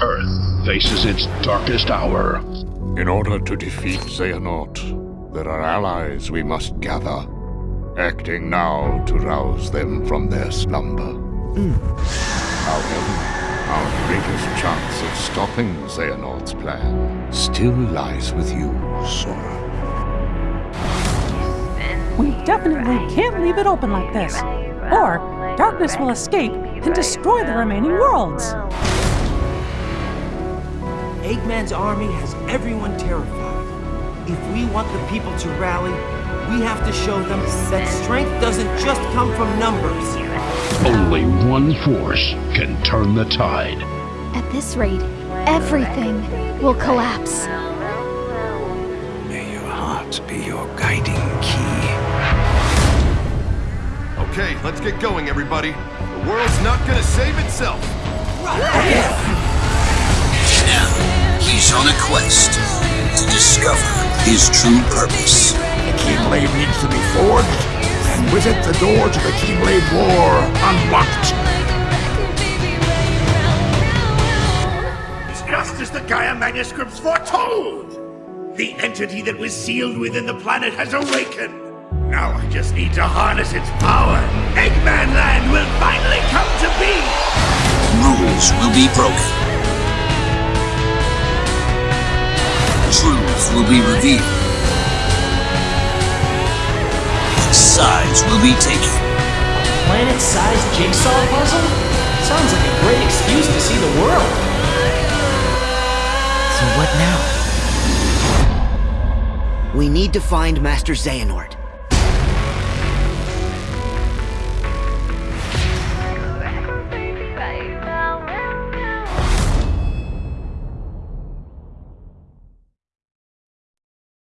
Earth faces its darkest hour. In order to defeat Xehanort, there are allies we must gather. Acting now to rouse them from their slumber. Hmm. However, our greatest chance of stopping Xehanort's plan still lies with you, Sora. We definitely can't leave it open like this. Or darkness will escape and destroy the remaining worlds. Eggman's army has everyone terrified. If we want the people to rally, we have to show them that strength doesn't just come from numbers. Only one force can turn the tide. At this rate, everything will collapse. May your heart be your guiding key. Okay, let's get going, everybody. The world's not gonna save itself. Now, he's on a quest to discover his true purpose. The Keyblade needs to be forged, and with it, the door to the Keyblade War unlocked. Just as the Gaia manuscripts foretold! The entity that was sealed within the planet has awakened! Now I just need to harness its power! Eggman Land will finally come to be! Rules will be broken. Will be revealed. Sides will be taken. Planet-sized jigsaw puzzle? Sounds like a great excuse to see the world. So what now? We need to find Master Xehanort.